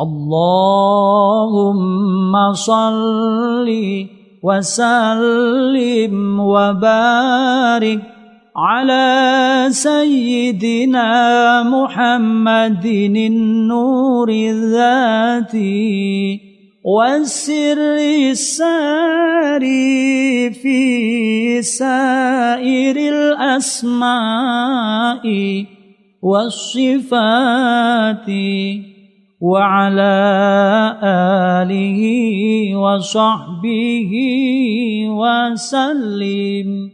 اللهم صل وسلم وبارك على سيدنا محمد النور الذاتي والسر الساري في سائر الأسماء والصفات. وعلى آله وصحبه وسلم.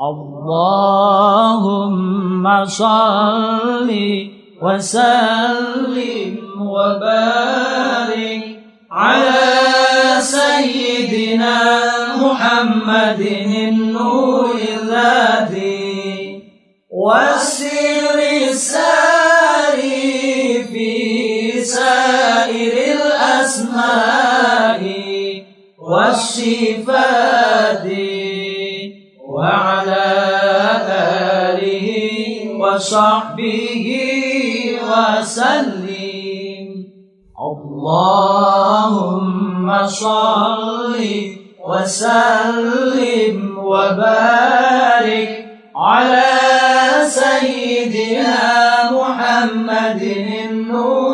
اللهم صل وسلم وبارك على سيدنا محمد النور الذاتي. والسر الساري والصفات وعلى آله وصحبه وسلم. اللهم صل وسلم وبارك على سيدنا محمد النور.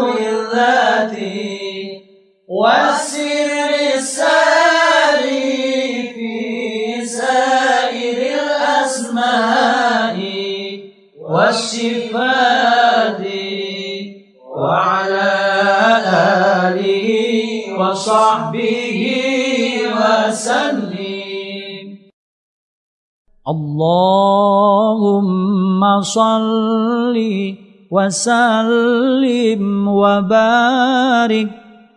وصحبه وسلم. اللهم صل وسلم وبارك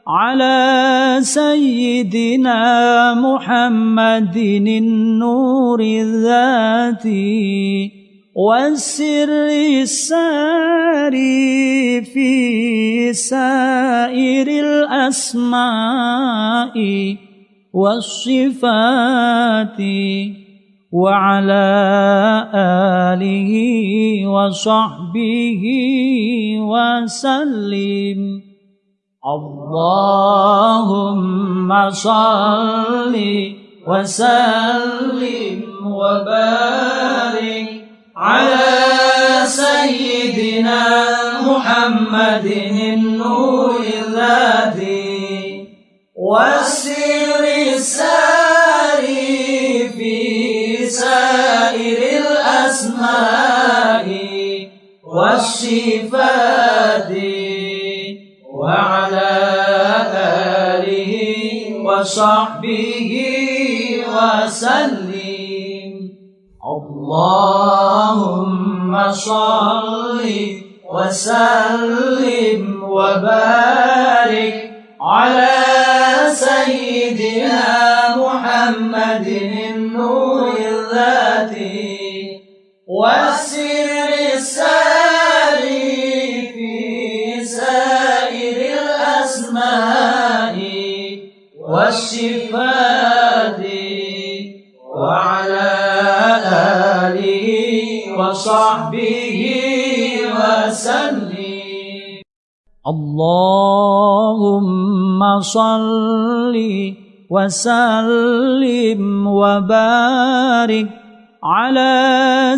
على سيدنا محمد النور الذاتي. والسر الساري في سائر الأسماء والصفات وعلى آله وصحبه وسلم. اللهم صل وسلم وبارك على سيدنا محمد النور الذاتي والسر الساري في سائر الأسماء والصفات وعلى آله وصحبه وسلم. اللهم صل وسلم وبارك على سيدنا محمد النور الذاتي والسر الساري في سائر الأسماء والصفات وصحبه وسلم. اللهم صل وسلم وبارك على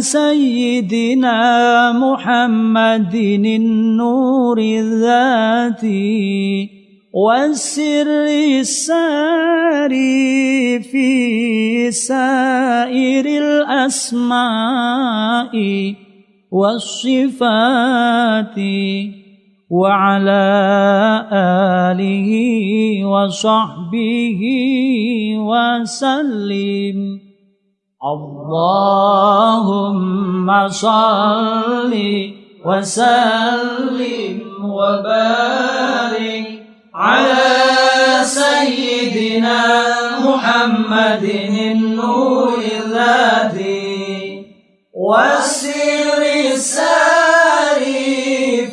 سيدنا محمد النور الذاتي. والسر الساري في سائر الأسماء والصفات وعلى آله وصحبه وسلم. اللهم صل وسلم وبارك على سيدنا محمد النور الذاتي والسر الساري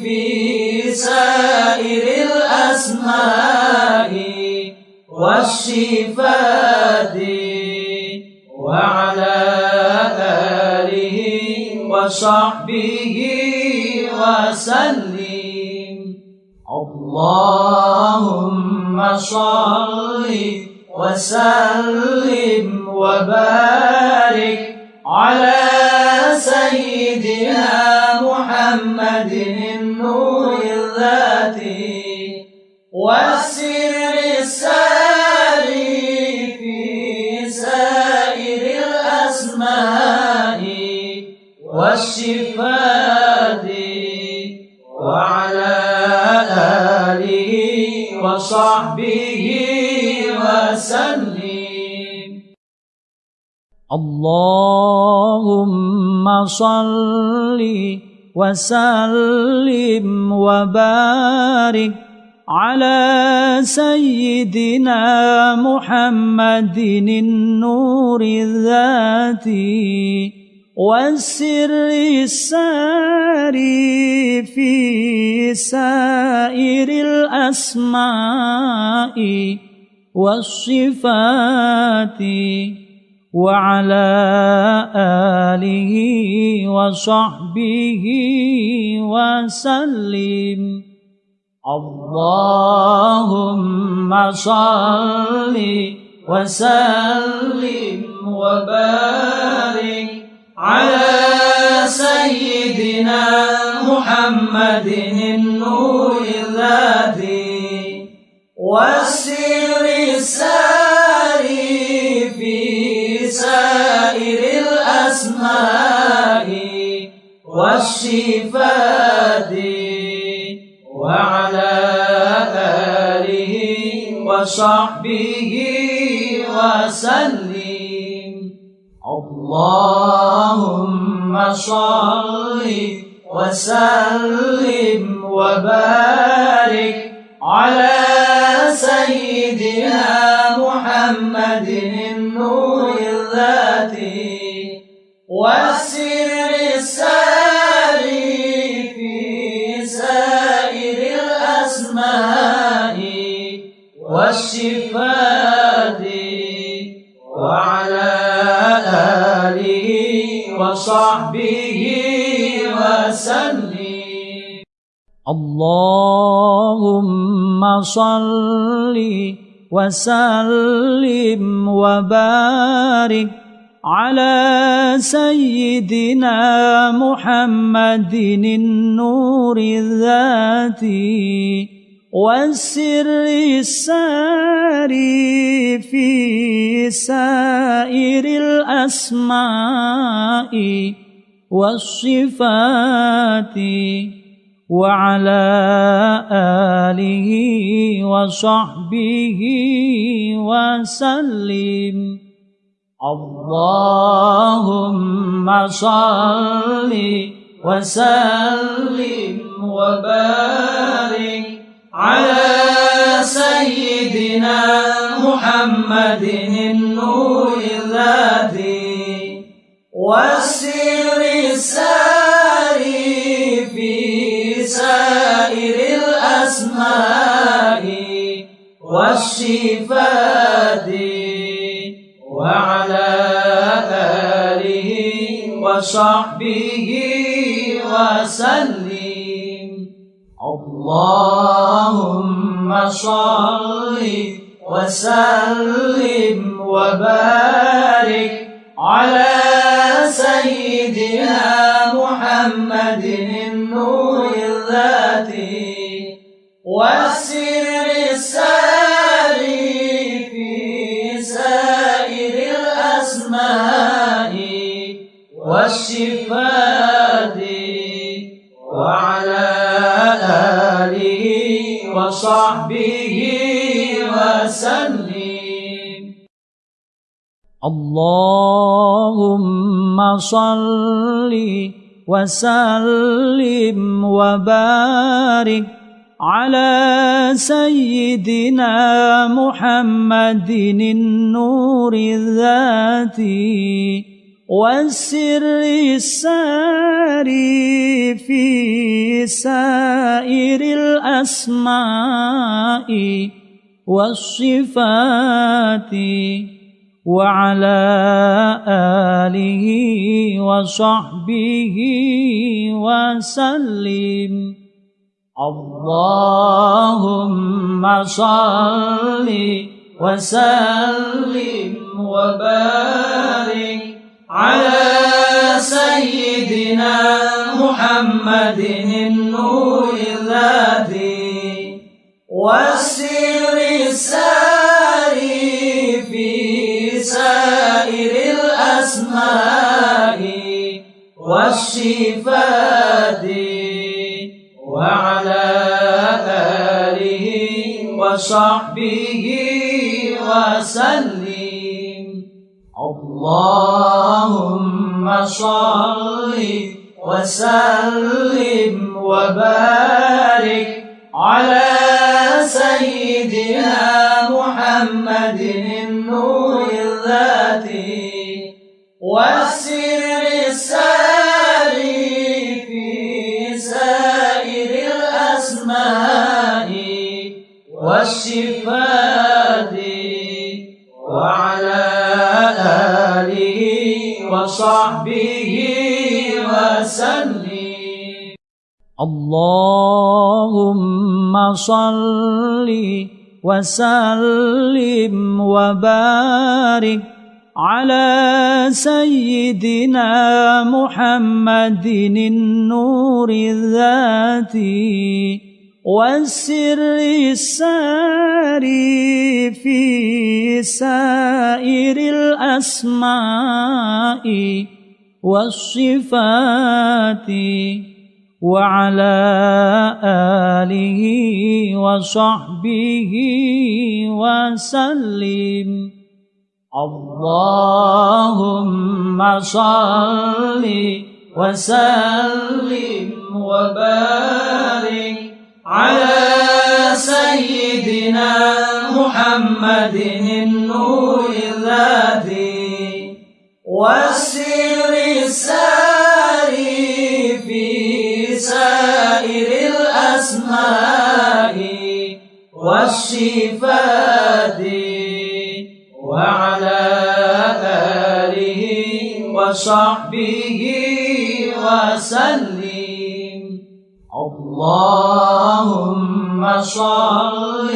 في سائر الأسماء والصفات وعلى آله وصحبه وسلم. اللهم صل وسلم وبارك على سيدنا محمد النور الذاتي والسر الساري في سائر الأسماء والشفاء وصحبه وسلم. اللهم صل وسلم وبارك على سيدنا محمد النور الذاتي. والسر الساري في سائر الأسماء والصفات وعلى آله وصحبه وسلم. اللهم صل وسلم وبارك على سيدنا محمد النور الذاتي والسر الساري في سائر الأسماء والشفات وعلى آله وصحبه وسلم. اللهم صل وسلم وبارك على اللهم صل وسلم وبارك على سيدنا محمد النور الذاتي والسر الساري في سائر الأسماء والصفات. وعلى آله وصحبه وسلم. اللهم صل وسلم وبارك على سيدنا محمد النور الذاتي والسر الساري والشفاء وعلى آله وصحبه وسلم. اللهم صل وسلم وبارك على اللهم صل وسلم وبارك على سيدنا محمد النور الذاتي والسر الساري في سائر الأسماء والصفات. وعلى آله وصحبه وسلم. اللهم صل وسلم وبارك على سيدنا محمد النور الذاتي. والسر الساري والصفات وعلى آله وصحبه وسلم. اللهم صل وسلم وبارك على سيدنا محمد النور. والصفات وعلى آله وصحبه وسلم. اللهم صل وسلم وبارك على سيدنا محمد النور الذاتي. والسر الساري في سائر الأسماء والصفات وعلى آله وصحبه وسلم. اللهم صل وسلم وبارك على سيدنا محمد النور الذاتي والسر الساري في سائر الأسماء والصفات وعلى آله وصحبه وسلم. اللهم صل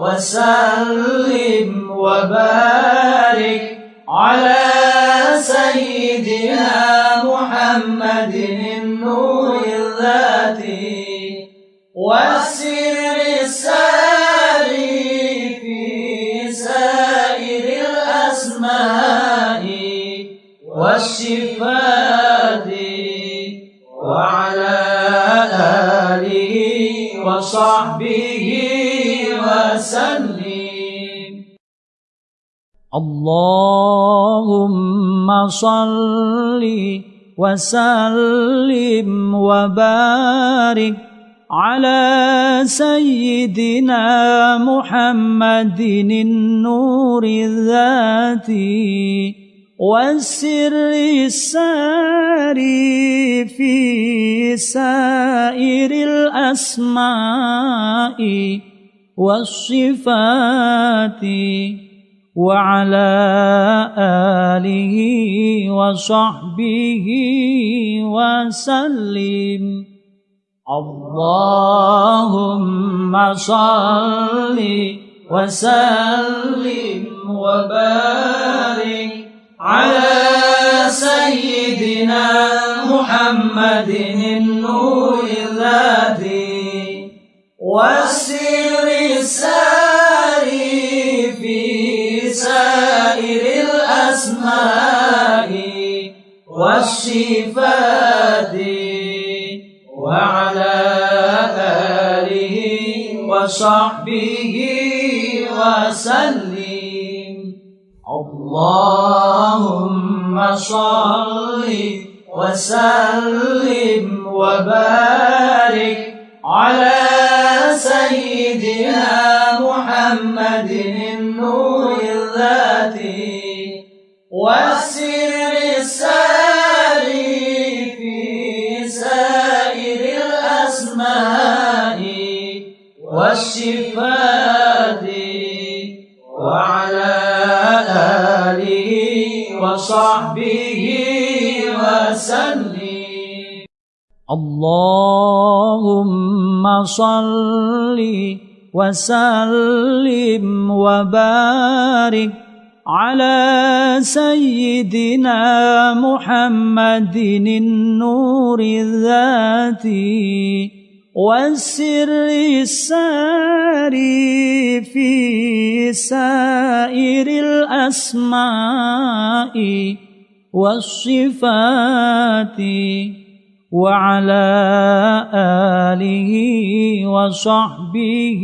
وسلم وبارك اللهم صل وسلم وبارك على سيدنا محمد النور الذاتي والسر الساري في سائر الأسماء والصفات. وعلى آله وصحبه وسلم. اللهم صل وسلم وبارك على سيدنا محمد النور الذاتي. والسر الساري والصفات وعلى آله وصحبه وسلم. اللهم صل وسلم وبارك على سيدنا محمد النور الذاتي. والسر سائر الأسماء والصفات وعلى آله وصحبه وسلم. اللهم صل وسلم وبارك على سيدنا محمد النور الذاتي والسر الساري في سائر الأسماء والصفات وعلى آله وصحبه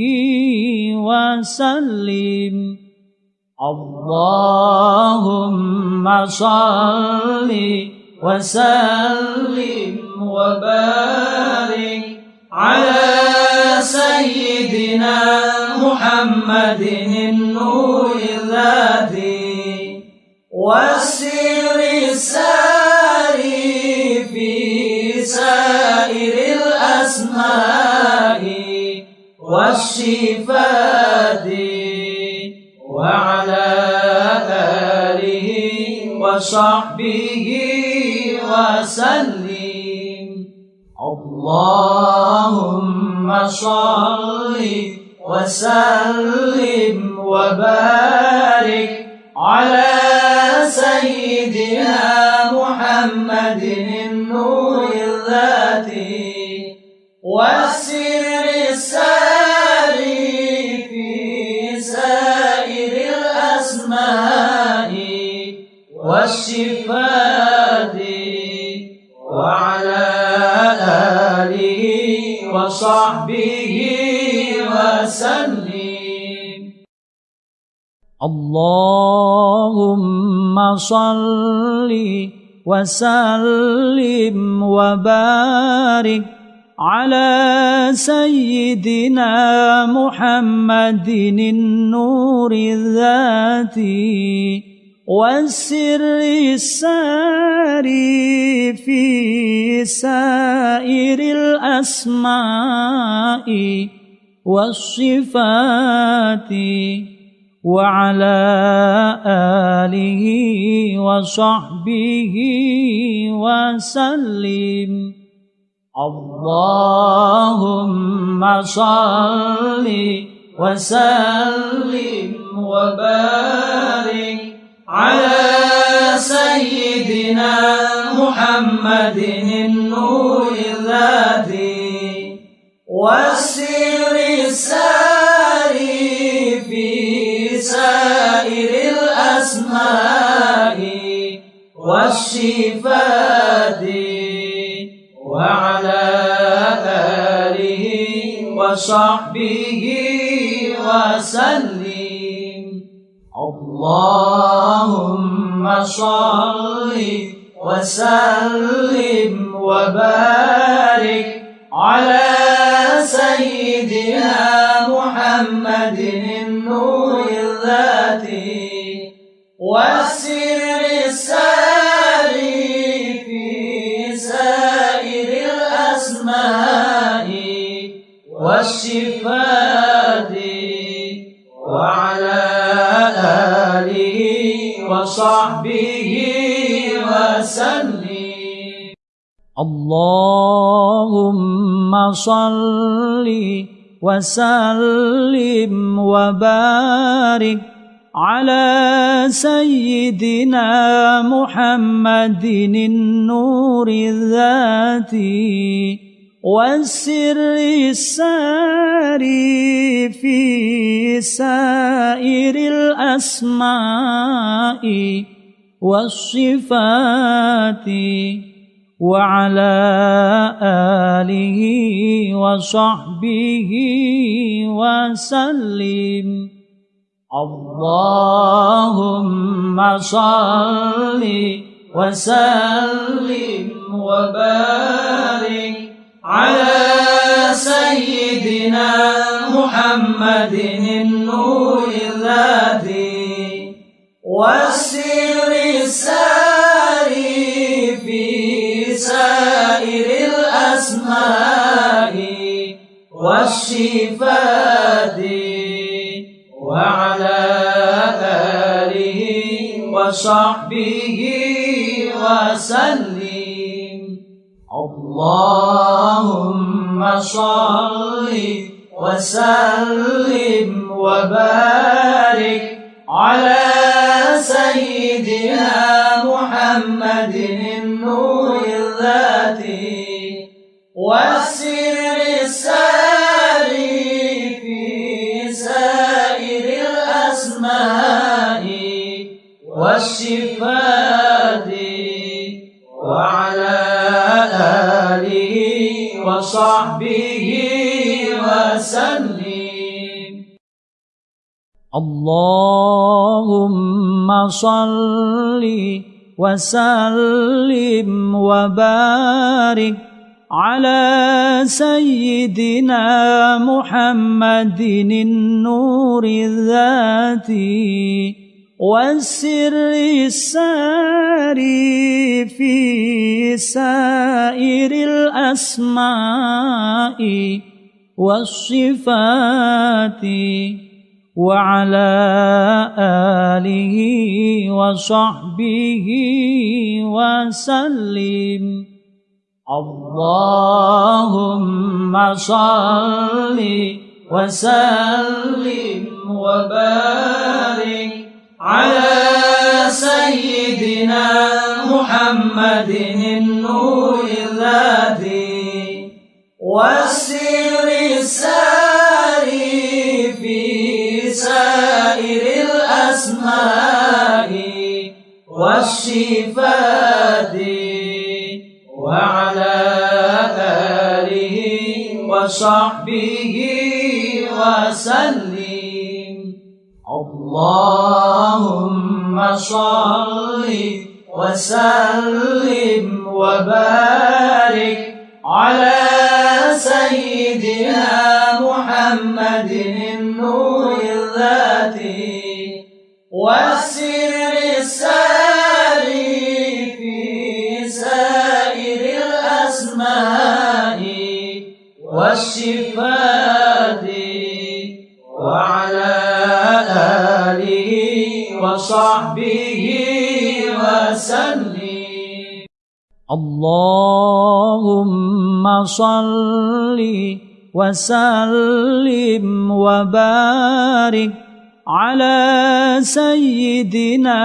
وسلم. اللهم صل وسلم وبارك على سيدنا محمد النور الذاتي والسر الساري في سائر الأسماء والشفات وصحبه وسلم. اللهم صل وسلم وبارك على سيدنا محمد النور الذاتي. والسر والشفات وعلى آله وصحبه وسلم. اللهم صل وسلم وبارك على سيدنا محمد النور الذاتي. والسر الساري في سائر الأسماء والصفات وعلى آله وصحبه وسلم. اللهم صل وسلم وبارك على سيدنا محمد النور الذاتي والسر الساري في سائر الأسماء والشفات وعلى آله وصحبه وسلم. اللهم صل وسلم وبارك على سيدنا محمد النور الذاتي والسر الساري في سائر الأسماء. والشفات وصحبه وسلم. اللهم صل وسلم وبارك على سيدنا محمد النور الذاتي. والسر الساري في سائر الأسماء والصفات وعلى آله وصحبه وسلم. اللهم صل وسلم وبارك على سيدنا محمد النور الذاتي والسر الساري في سائر الأسماء والشفات وعلى آله وصحبه وسلم. اللهم صل وسلم وبارك على سيدنا محمد النور الذاتي والسر الساري في سائر الأسماء والشفاء اللهم صل وسلم وبارك على سيدنا محمد النور الذاتي والسر الساري في سائر الأسماء والصفات وعلى آله وصحبه وسلم. اللهم صل وسلم وبارك على سيدنا محمد النور الذي والسر الساري والشفات وعلى آله وصحبه وسلم. اللهم صل وسلم وبارك على سيدنا محمد النور الذاتي والسر والشفاء وعلى آله وصحبه وسلم. اللهم صل وسلم وبارك على سيدنا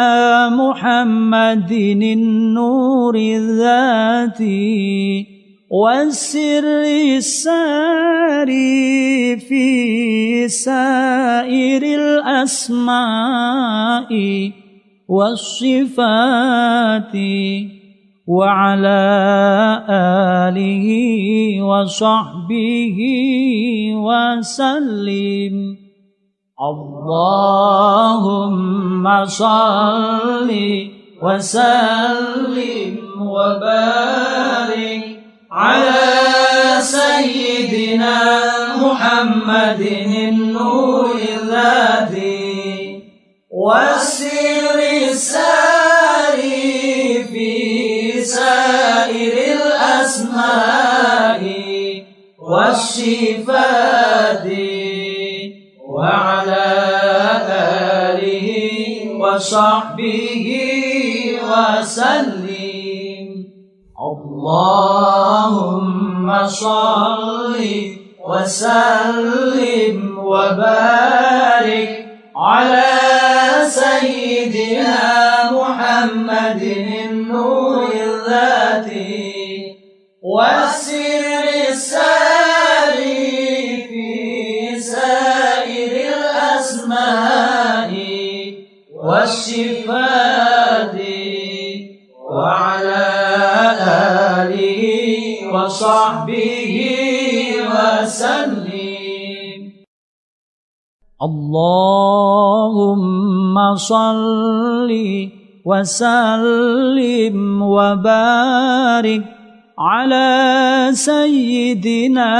محمد النور الذاتي. والسر الساري في سائر الأسماء والصفات وعلى آله وصحبه وسلم. اللهم صل وسلم وبارك على سيدنا محمد النور الذي والسر الساري في سائر الأسماء والشفاء وعلى آله وصحبه وسلم. اللهم صل وسلم وبارك على سيدنا محمد النور الذاتي وصحبه وسلم. اللهم صل وسلم وبارك على سيدنا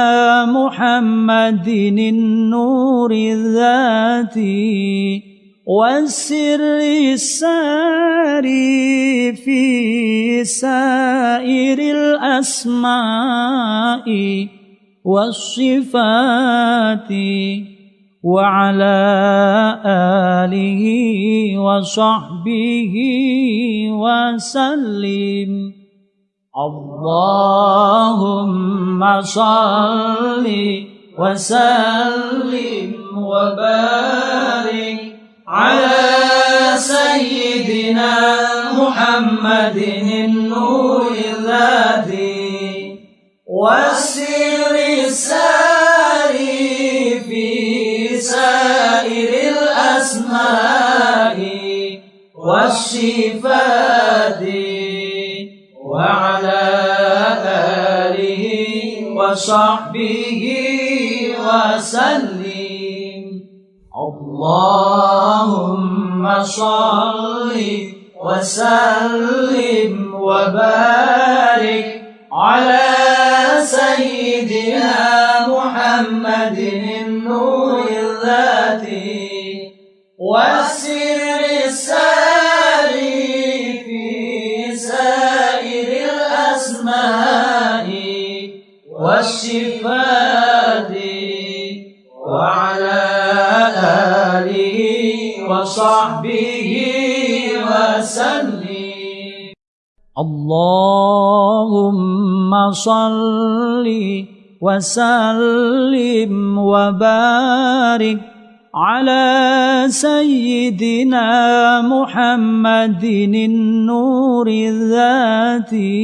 محمد النور الذاتي. والسر الساري في سائر الأسماء والصفات وعلى آله وصحبه وسلم. اللهم صل وسلم وبارك على سيدنا محمد النور الذي والسر الساري في سائر الأسماء والصفات وعلى آله وصحبه وسلم. اللهم صل وسلم وبارك على سيدنا محمد النور الذاتي وسلم اللهم صل وسلم وبارك على سيدنا محمد النور الذاتي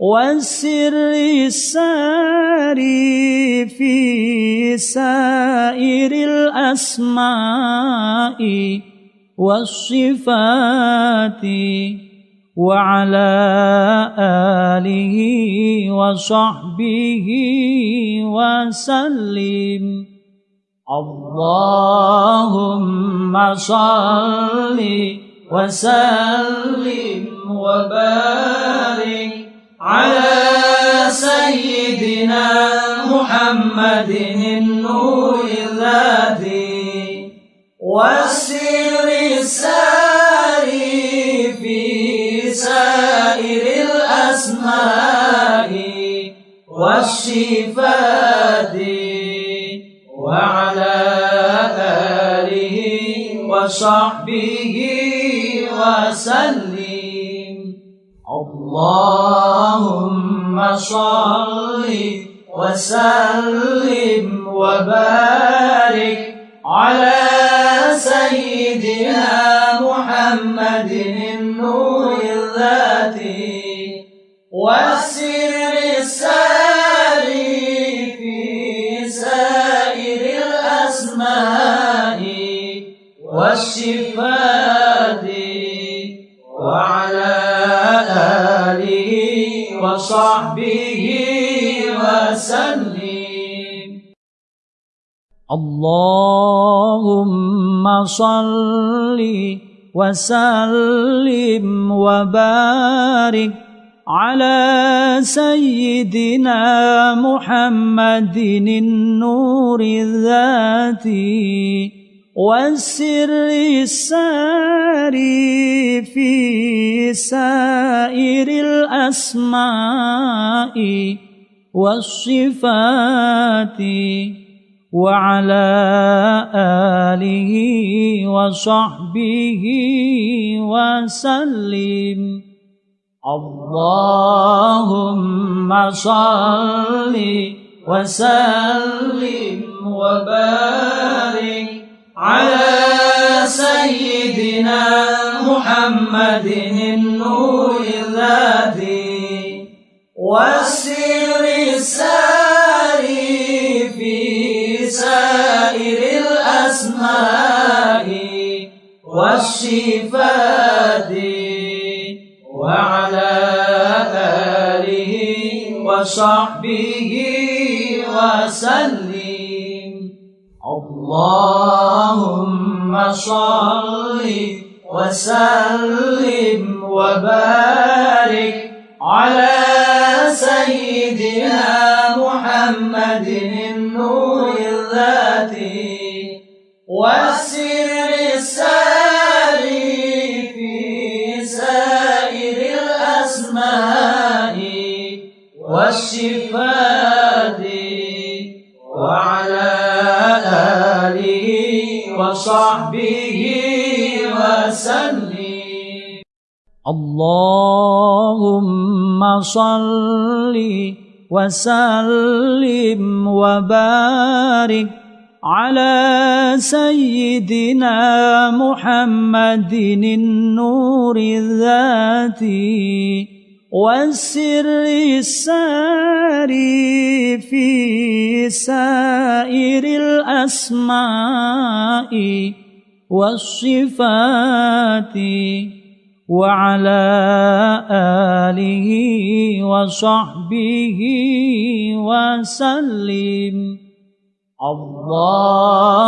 والسر الساري في سائر الأسماء. والصفات وعلى آله وصحبه وسلم. اللهم صل وسلم وبارك على سيدنا محمد النور الذي والسر الساري في سائر الأسماء والصفات وعلى آله وصحبه وسلم. اللهم صل وسلم وبارك على سيدنا محمد النور الذاتي والسر الساري في سائر الأسماء. والصفات وعلى آله وصحبه وسلم. اللهم صل وسلم وبارك على سيدنا محمد النور الذاتي والسر الساري في سائر الأسماء والصفات وعلى آله وصحبه وسلم. اللهم صل وسلم وبارك على سيدنا محمد النور الذي والسر الساري الأسماء والصفات وعلى آله وصحبه وسلم. اللهم صل وسلم وبارك وسلم وبارك على سيدنا محمد النور الذاتي والسر الساري في سائر الأسماء والصفات. وعلى آله وصحبه وسلم. اللهم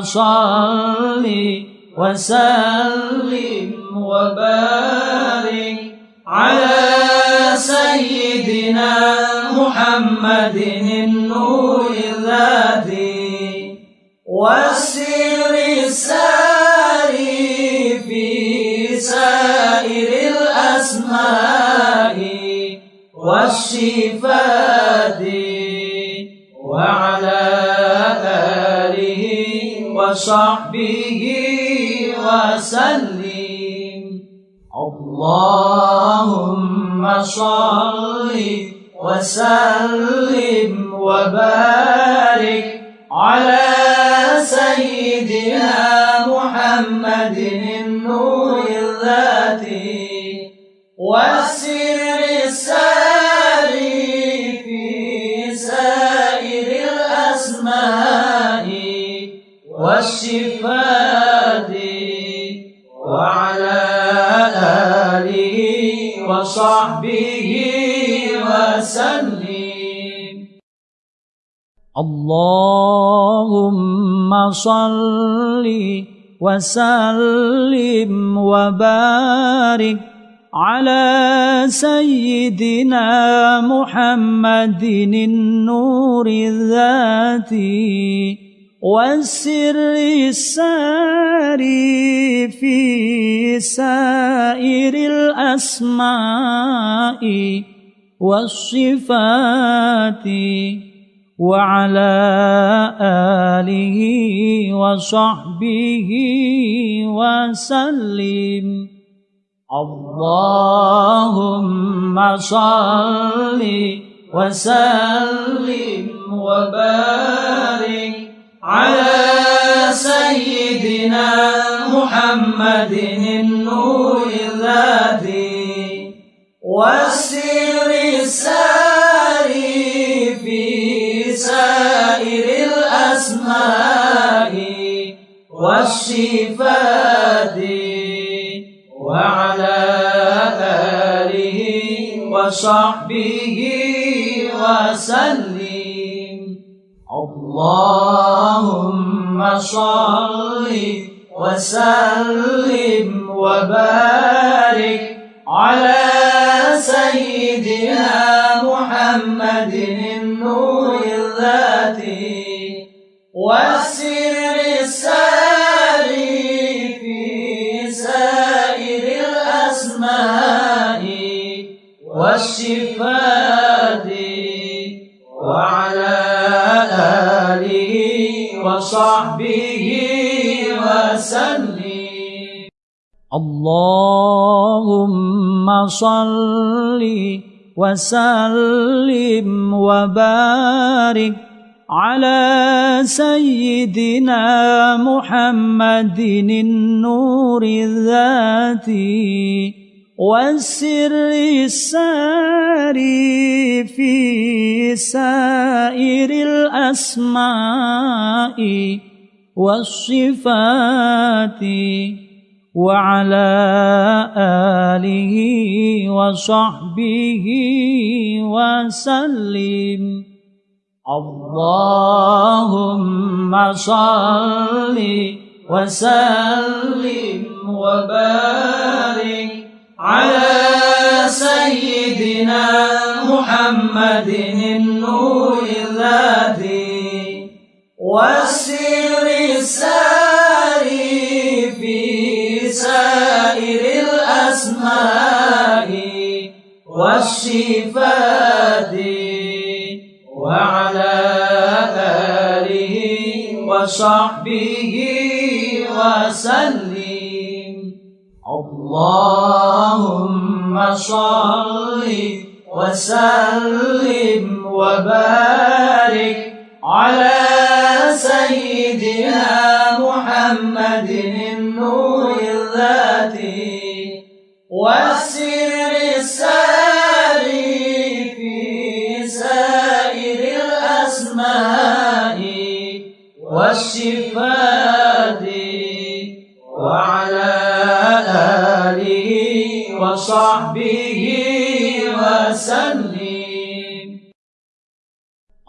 صل وسلم وبارك على سيدنا محمد النور الذي والسر الساري والصفات وعلى آله وصحبه وسلم. اللهم صل وسلم وبارك على سيدنا محمد النور الذاتي. والسر والصفات وعلى آله وصحبه وسلم. اللهم صل وسلم وبارك على سيدنا محمد النور الذاتي. والسر الساري في سائر الأسماء والصفات وعلى آله وصحبه وسلم. اللهم صل وسلم وبارك على سيدنا محمد النور الذي والسر الساري في سائر الأسماء والصفات وعلى آله وصحبه وسلم. اللهم صل وسلم وبارك على سيدنا محمد النور الذاتي والسر الساري في سائر الأسماء. والصفات وصحبه وسلم. اللهم صل وسلم وبارك على سيدنا محمد النور الذاتي. والسر الساري في سائر الأسماء والصفات وعلى آله وصحبه وسلم. اللهم صل وسلم وبارك على سيدنا محمد النور الذي والسر الساري في سائر الأسماء والصفات وعلى آله وصحبه وسلم. اللهم صل وسلم وبارك على سيدنا محمد النور الذاتي والسر الساري في سائر الأسماء والصفات وصحبه وسلم.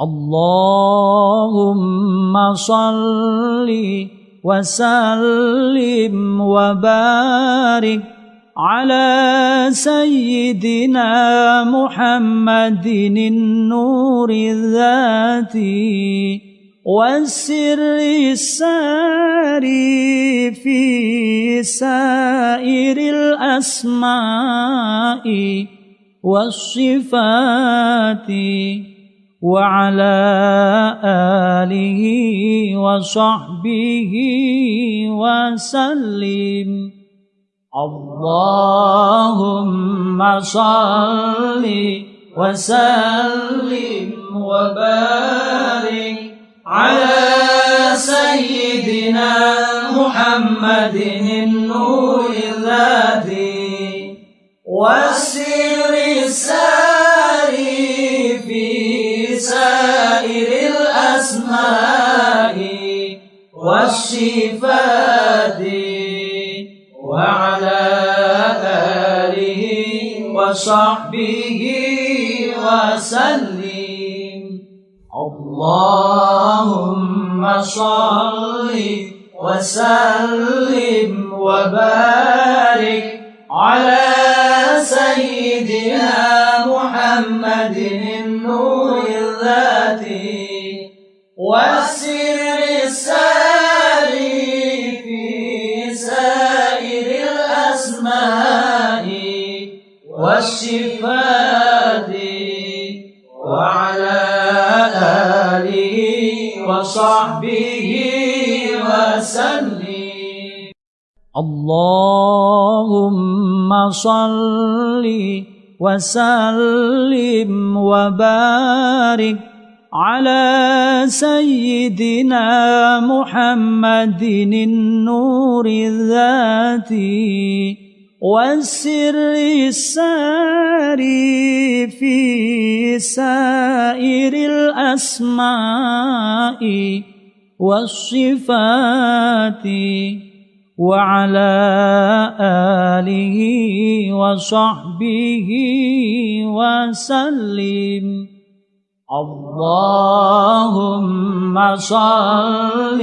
اللهم صل وسلم وبارك على سيدنا محمد النور الذاتي. والسر الساري في سائر الأسماء والصفات وعلى آله وصحبه وسلم. اللهم صل وسلم وبارك على سيدنا محمد النور الذي والسر الساري في سائر الأسماء والصفات وعلى آله وصحبه وسلم. اللهم صل وسلم وبارك على سيدنا محمد النور الذاتي والسر الساري في سائر الأسماء والصفات وصحبه وسلم. اللهم صل وسلم وبارك على سيدنا محمد النور الذاتي. والسر الساري في سائر الأسماء والصفات وعلى آله وصحبه وسلم. اللهم صل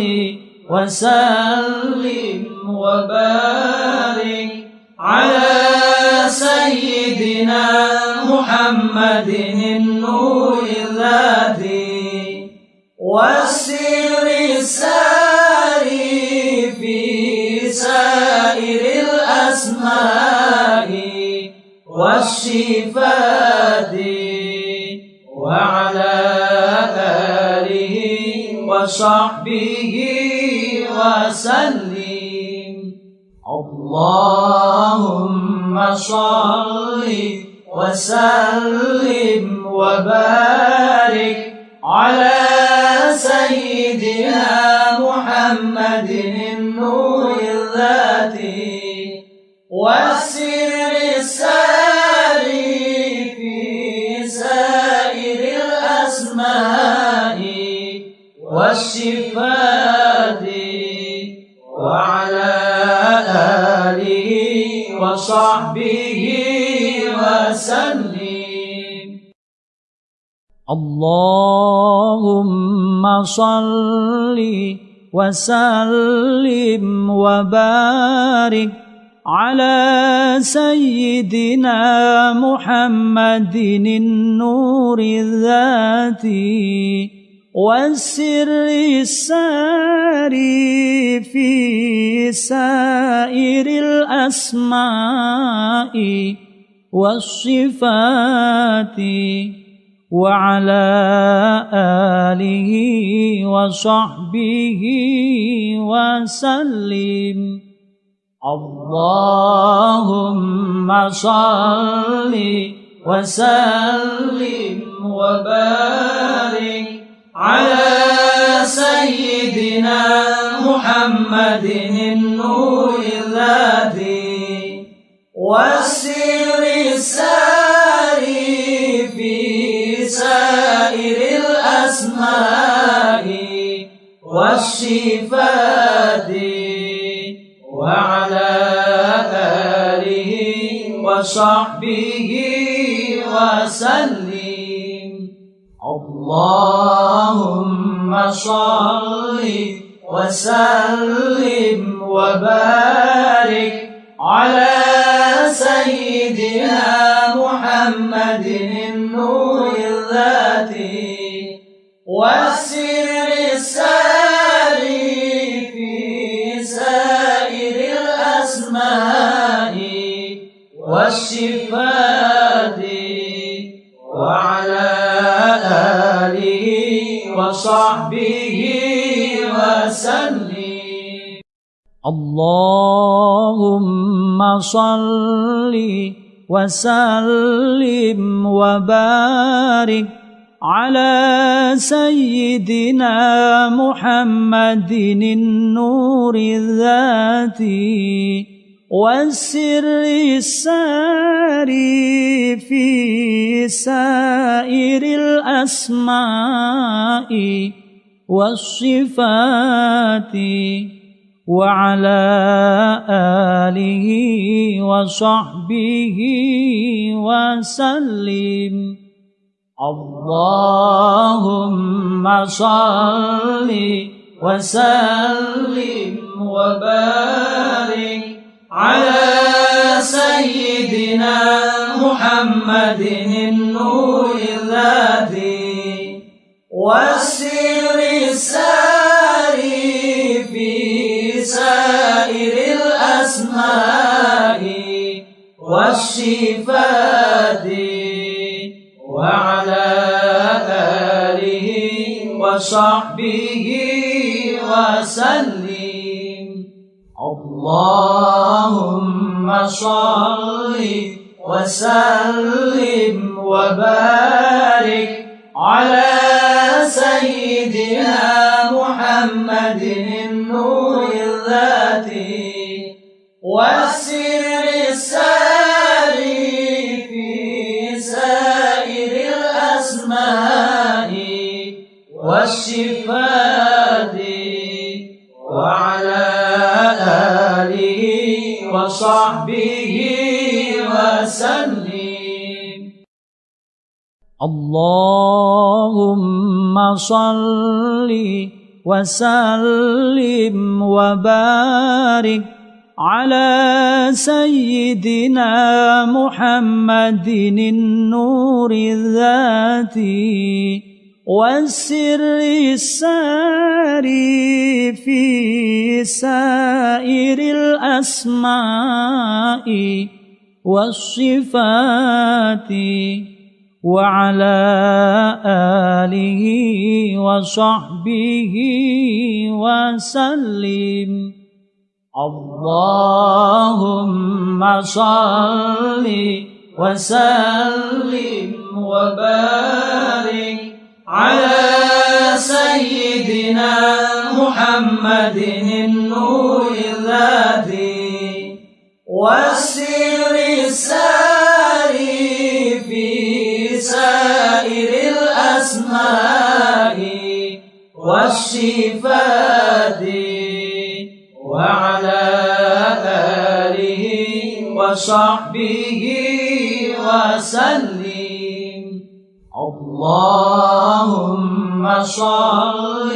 وسلم وبارك على سيدنا محمد النور الذي والسر الساري في سائر الأسماء والصفات وعلى آله وصحبه وسلم. اللهم صل وسلم وبارك على سيدنا محمد النور الذاتي والسر الساري في سائر الأسماء والصفات وصحبه وسلم. اللهم صل وسلم وبارك على سيدنا محمد النور الذاتي. والسر الساري في سائر الأسماء والصفات وعلى آله وصحبه وسلم. اللهم صل وسلم وبارك على سيدنا محمد النور الذاتي والسر الساري في سائر الأسماء والصفات وعلى آله وصحبه وسلم. اللهم صل وسلم وبارك على سيدنا محمد النور الذاتي اللهم صل وسلم وبارك على سيدنا محمد النور الذاتي والسر الساري في سائر الأسماء والصفات. وعلى آله وصحبه وسلم. اللهم صل وسلم وبارك على سيدنا محمد النور الذاتي والسر الساري والصفات وعلى آله وصحبه وسلم. اللهم صل وسلم وبارك اللهم صل وسلم وبارك على سيدنا محمد النور الذاتي والسر الساري في سائر الأسماء والصفات. وعلى آله وصحبه وسلم. اللهم صل وسلم وبارك على سيدنا محمد النور الذاتي. والسر الساري والصفات وعلى آله وصحبه وسلم. اللهم صل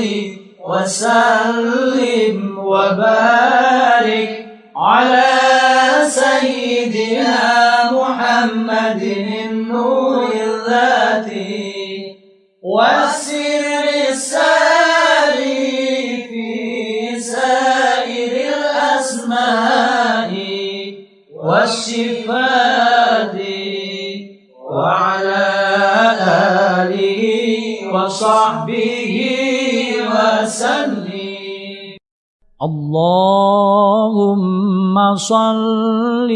وسلم وبارك على سيدنا محمد النور الذاتي. والسر والصفات وعلى آله وصحبه وسلم. اللهم صل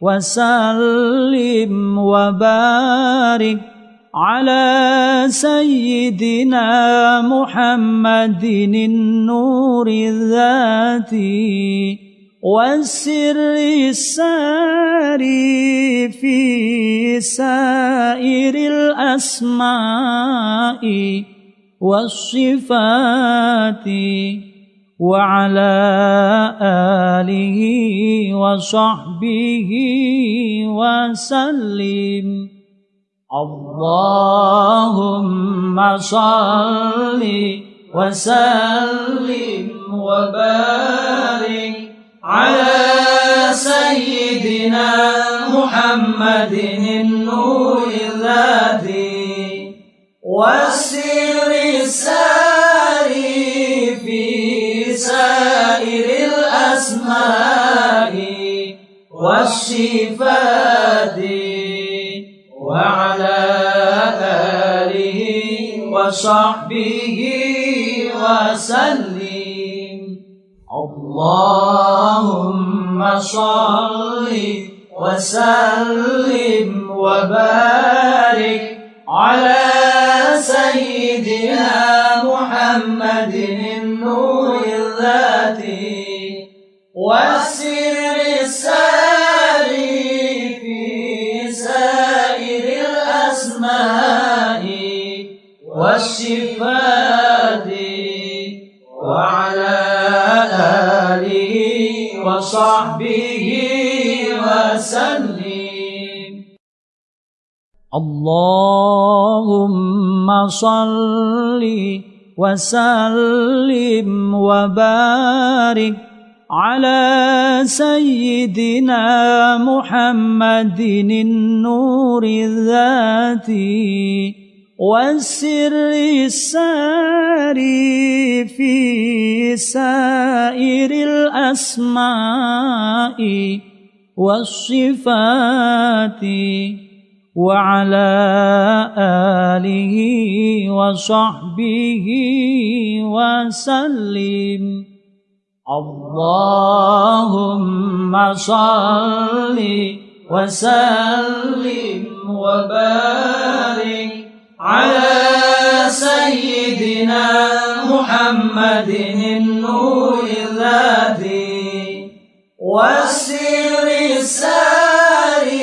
وسلم وبارك على سيدنا محمد النور الذاتي. والسر الساري في سائر الأسماء والصفات وعلى آله وصحبه وسلم. اللهم صل وسلم وبارك على سيدنا محمد النور الذي والسر الساري في سائر الأسماء والصفات وعلى آله وصحبه وسلم. اللهم صل وسلم وبارك على سيدنا محمد النور الذاتي والسر وصحبه وسلم. اللهم صل وسلم وبارك على سيدنا محمد النور الذاتي. والسر الساري في سائر الأسماء والصفات وعلى آله وصحبه وسلم. اللهم صل وسلم وبارك على سيدنا محمد النور الذي والسر الساري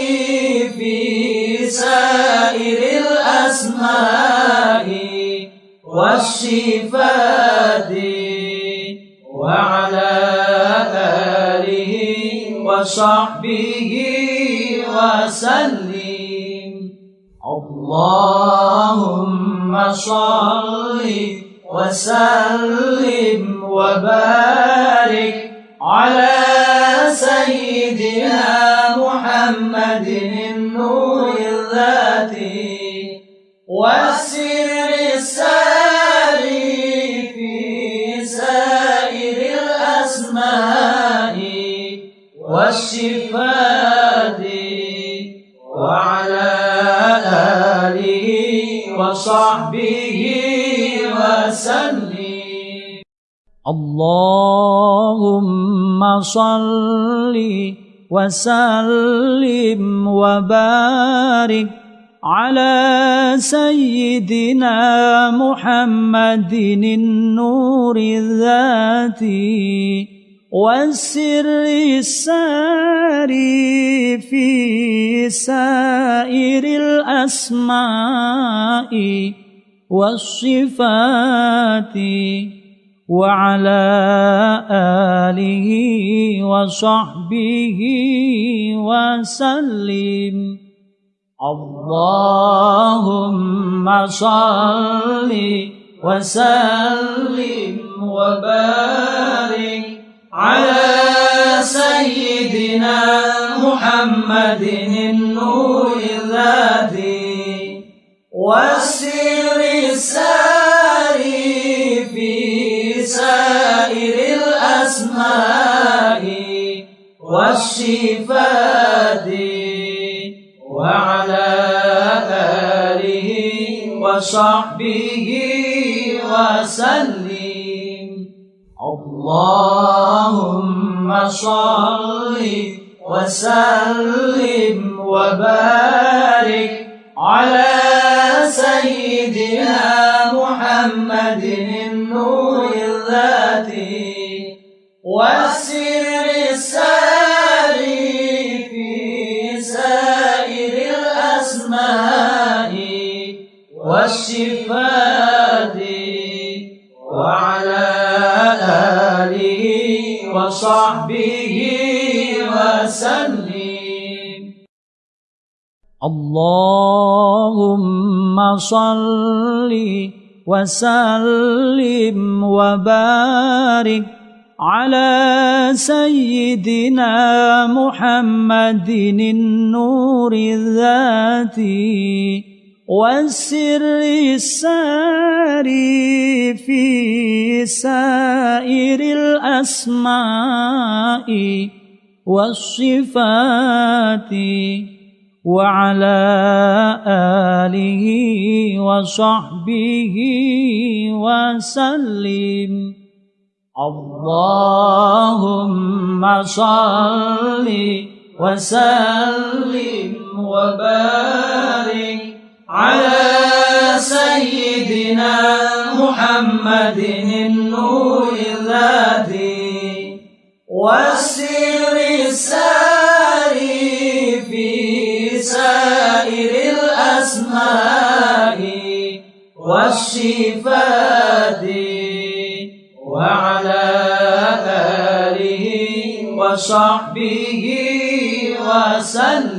في سائر الأسماء والصفات وعلى آله وصحبه وسلم. اللهم صل وسلم وبارك على سيدنا محمد النور الذاتي اللهم صل وسلم وبارك على سيدنا محمد النور الذاتي والسر الساري في سائر الأسماء والصفات. وعلى آله وصحبه وسلم. اللهم صل وسلم وبارك على سيدنا محمد النور الذي والسر الساري والصفات وعلى آله وصحبه وسلم. اللهم صل وسلم وبارك على سيدنا محمد النور الذاتي. والسر وصحبه وسلم. اللهم صل وسلم وبارك على سيدنا محمد النور الذاتي. والسر الساري في سائر الأسماء والصفات وعلى آله وصحبه وسلم. اللهم صل وسلم وبارك على سيدنا محمد النور الذاتي والسر الساري في سائر الأسماء والصفات وعلى آله وصحبه وسلم.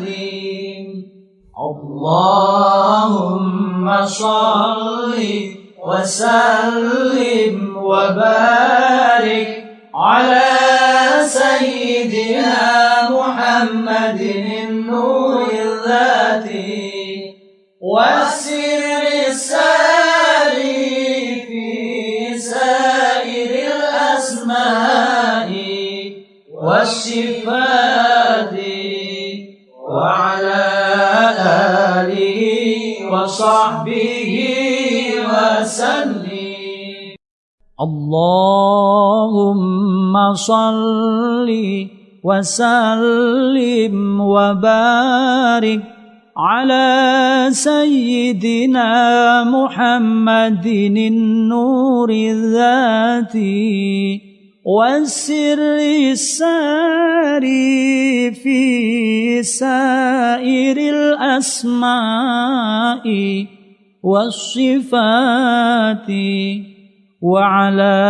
اللهم صل وسلم وبارك على سيدنا محمد النور الذاتي والسر الساري في سائر الأسماء والصفات وصحبه وسلم. اللهم صل وسلم وبارك على سيدنا محمد النور الذاتي. والسر الساري في سائر الأسماء والصفات وعلى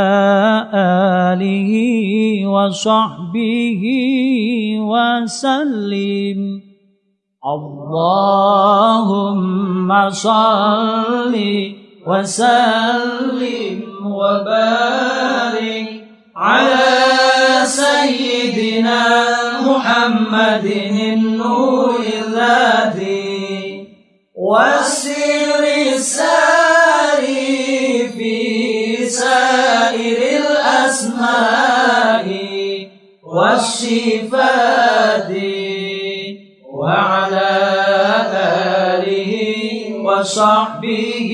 آله وصحبه وسلم. اللهم صل وسلم وبارك على سيدنا محمد النور الذاتي والسر الساري في سائر الأسماء والصفات وعلى آله وصحبه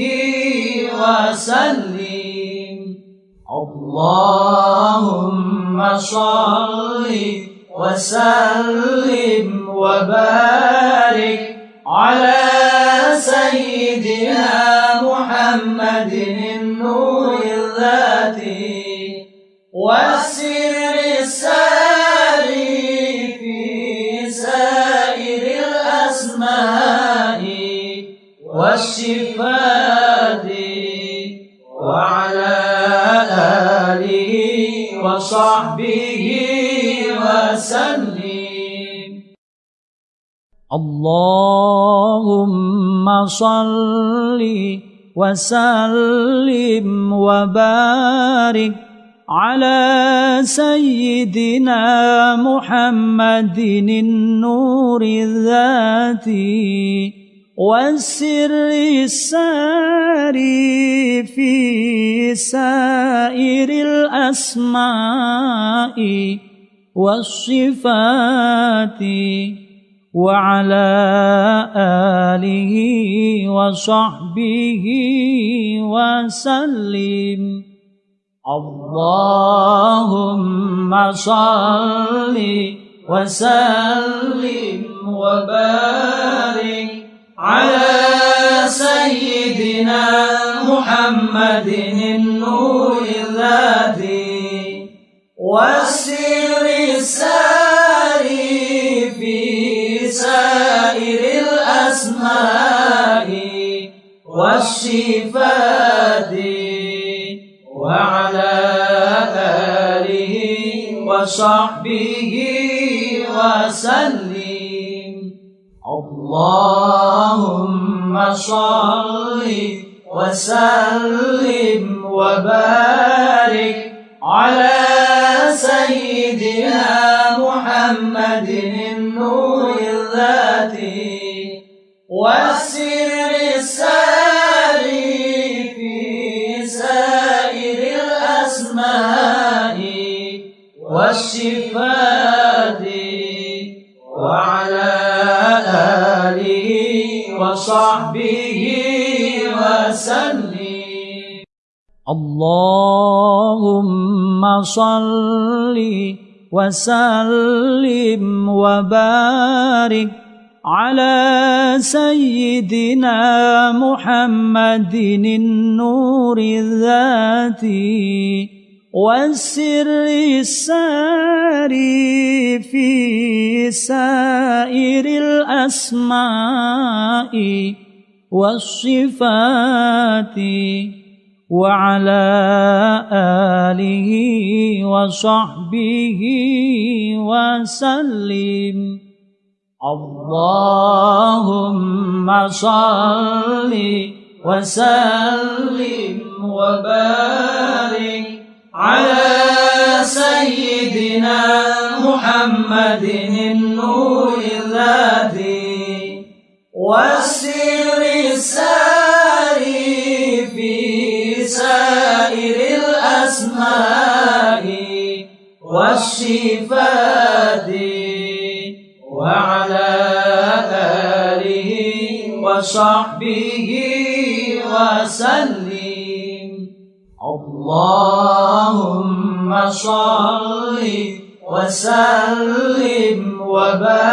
وسلم. اللهم صل وسلم وبارك على سيدنا محمد النور الذاتي والسر الساري في سائر الأسماء والصفات وصحبه وسلم. اللهم صل وسلم وبارك على سيدنا محمد النور الذاتي والسر الساري في سائر الأسماء والصفات وعلى آله وصحبه وسلم. اللهم صل وسلم وبارك على سيدنا محمد النور الذي والسر الساري في سائر الأسماء والصفات وعلى آله وصحبه وسلم. اللهم صل وسلم وبارك على سيدنا محمد النور الذاتي والسر الساري في سائر الأسماء. والصفات وسلم اللهم صل وسلم وبارك على سيدنا محمد النور الذاتي والسر الساري في سائر الأسماء. والصفات وعلى آله وصحبه وسلم. اللهم صل وسلم وبارك على سيدنا محمد النور. وصحبه وسلم. اللهم صل وسلم وبارك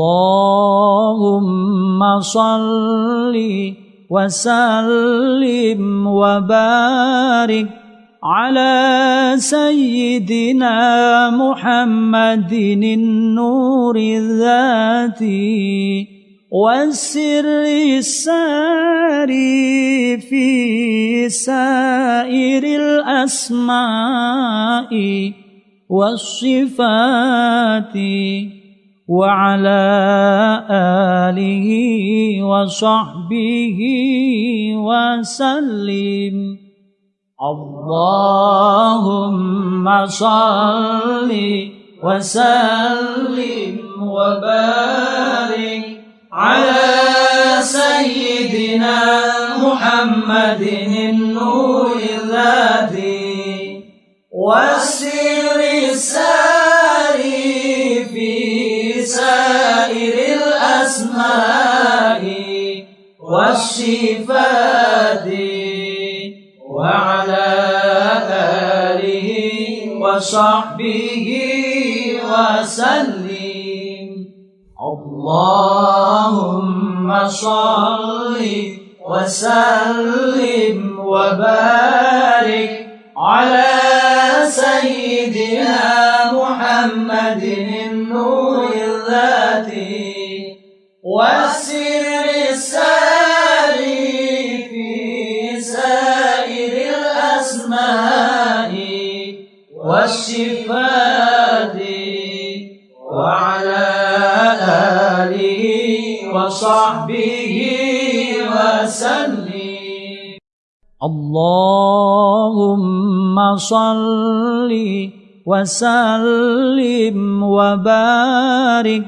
اللهم صل وسلم وبارك على سيدنا محمد النور الذاتي والسر الساري في سائر الأسماء والصفات وعلى آله وصحبه وسلم. اللهم صل وسلم وبارك على سيدنا محمد النور الذي والسر الساري والصفات وعلى آله وصحبه وسلم. اللهم صل وسلم وبارك على سيدنا محمد اللهم صل وسلم وبارك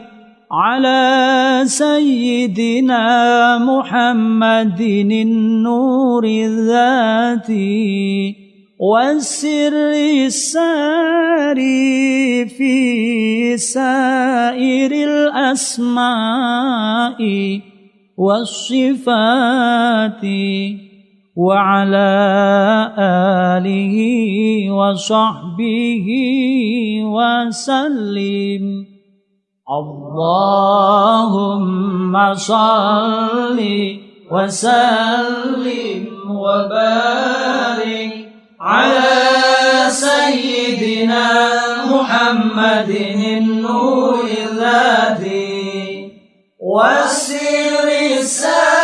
على سيدنا محمد النور الذاتي والسر الساري في سائر الأسماء والصفات. وعلى آله وصحبه وسلم. اللهم صل وسلم وبارك على سيدنا محمد النور الذي والسر الساري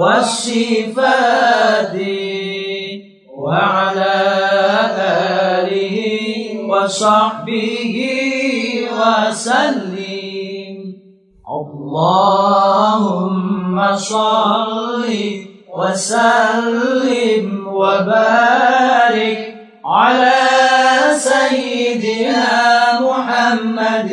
والصفات وعلى آله وصحبه وسلم. اللهم صل وسلم وبارك على سيدنا محمد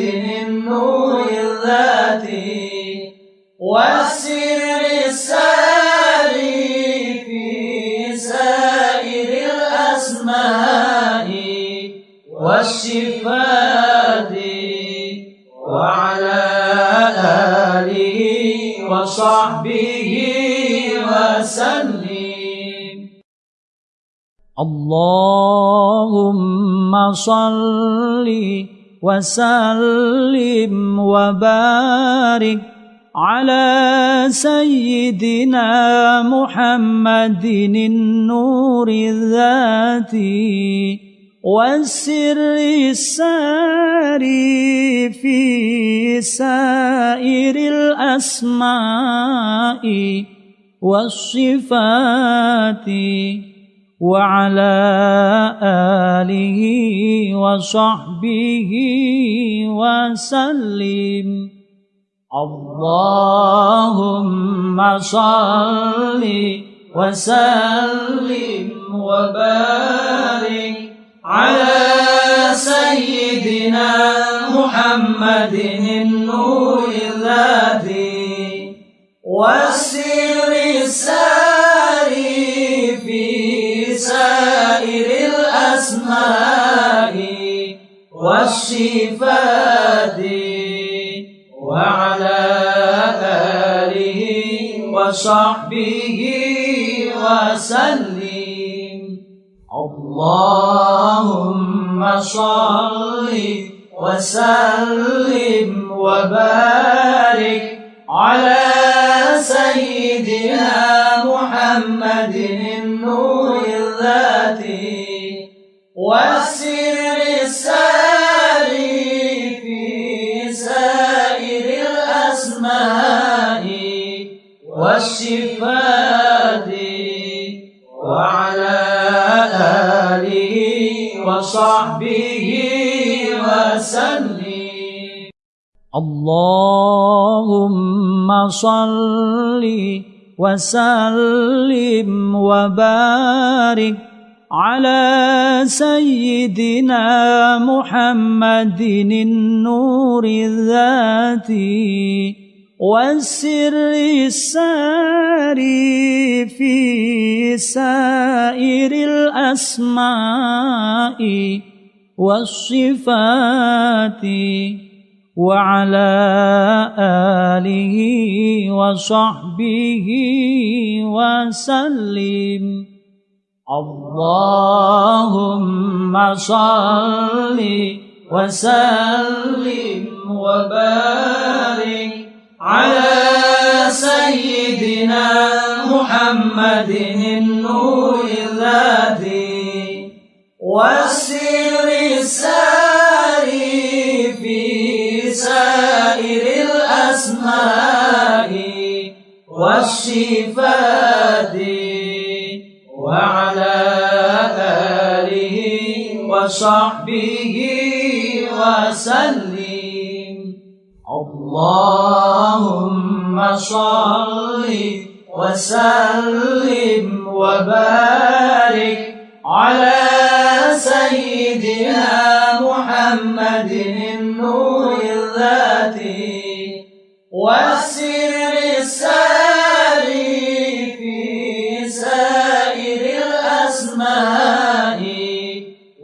وصحبه وسلم. اللهم صل وسلم وبارك على سيدنا محمد النور الذاتي. والسر الساري في سائر الأسماء والصفات وعلى آله وصحبه وسلم. اللهم صل وسلم وبارك على سيدنا محمد النور الذي والسر الساري في سائر الأسماء والصفات وعلى آله وصحبه وسلم. اللهم صل وسلم وبارك وسلم اللهم صل وسلم وبارك على سيدنا محمد النور الذاتي والسر الساري في سائر الأسماء والصفات وعلى آله وصحبه وسلم. اللهم صل وسلم وبارك على سيدنا محمد النور الذي والسر الساري في سائر الأسماء والصفات وعلى آله وصحبه وسلم. اللهم صل وسلم وبارك على سيدنا محمد النور الذاتي والسر الساري في سائر الأسماء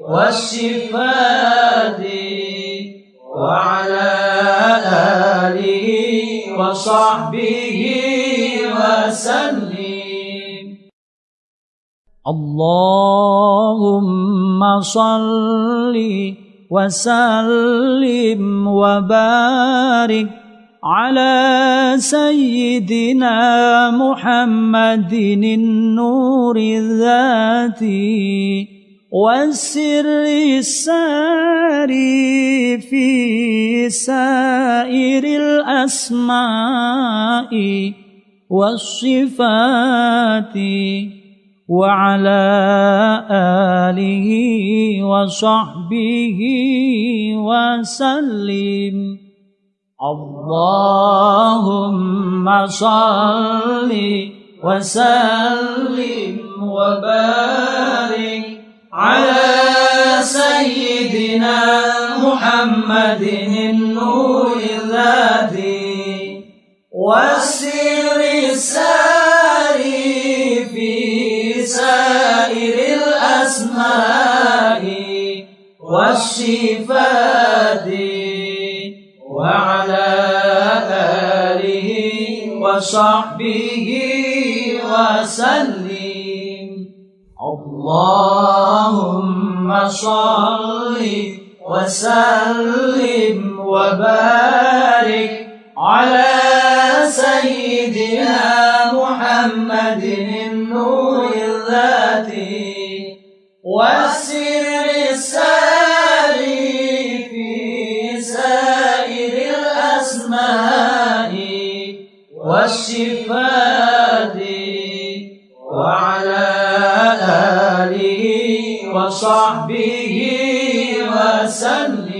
والصفات وعلى آله وصحبه وسلم. اللهم صل وسلم وبارك على سيدنا محمد النور الذاتي والسر الساري في سائر الأسماء والصفات وعلى آله وصحبه وسلم. اللهم صل وسلم وبارك على سيدنا محمد النور الذي والسر الساري والصفات وعلى آله وصحبه وسلم. اللهم صل وسلم وبارك على سيدنا محمد النور الذاتي والسر والصفات وعلى آله وصحبه وسلم.